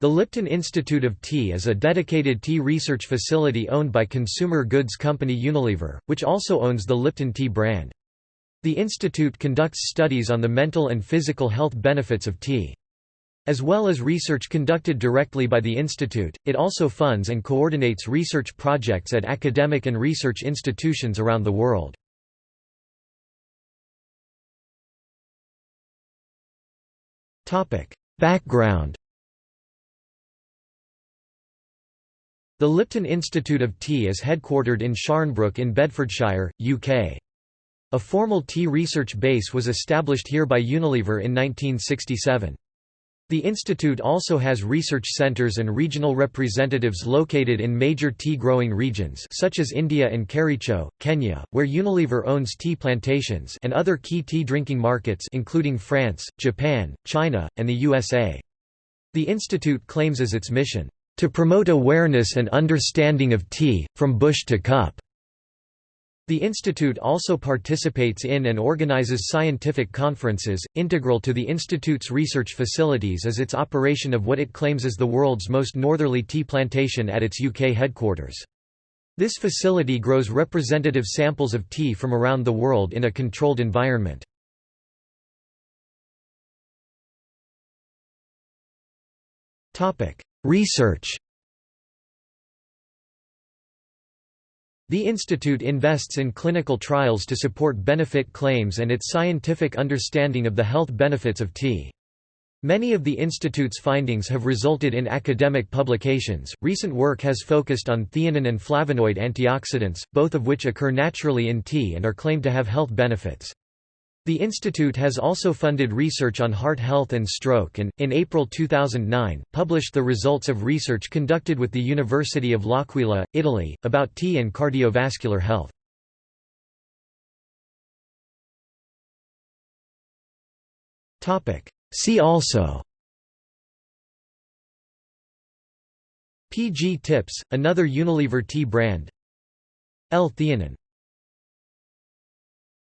The Lipton Institute of Tea is a dedicated tea research facility owned by consumer goods company Unilever, which also owns the Lipton tea brand. The institute conducts studies on the mental and physical health benefits of tea. As well as research conducted directly by the institute, it also funds and coordinates research projects at academic and research institutions around the world. Background The Lipton Institute of Tea is headquartered in Sharnbrook in Bedfordshire, UK. A formal tea research base was established here by Unilever in 1967. The institute also has research centres and regional representatives located in major tea-growing regions such as India and Kericho, Kenya, where Unilever owns tea plantations and other key tea drinking markets including France, Japan, China, and the USA. The institute claims as its mission, to promote awareness and understanding of tea, from bush to cup. The institute also participates in and organizes scientific conferences. Integral to the institute's research facilities is its operation of what it claims is the world's most northerly tea plantation at its UK headquarters. This facility grows representative samples of tea from around the world in a controlled environment. Research The institute invests in clinical trials to support benefit claims and its scientific understanding of the health benefits of tea. Many of the institute's findings have resulted in academic publications. Recent work has focused on theanine and flavonoid antioxidants, both of which occur naturally in tea and are claimed to have health benefits. The institute has also funded research on heart health and stroke and, in April 2009, published the results of research conducted with the University of L'Aquila, Italy, about tea and cardiovascular health. See also PG Tips, another Unilever tea brand L-theanine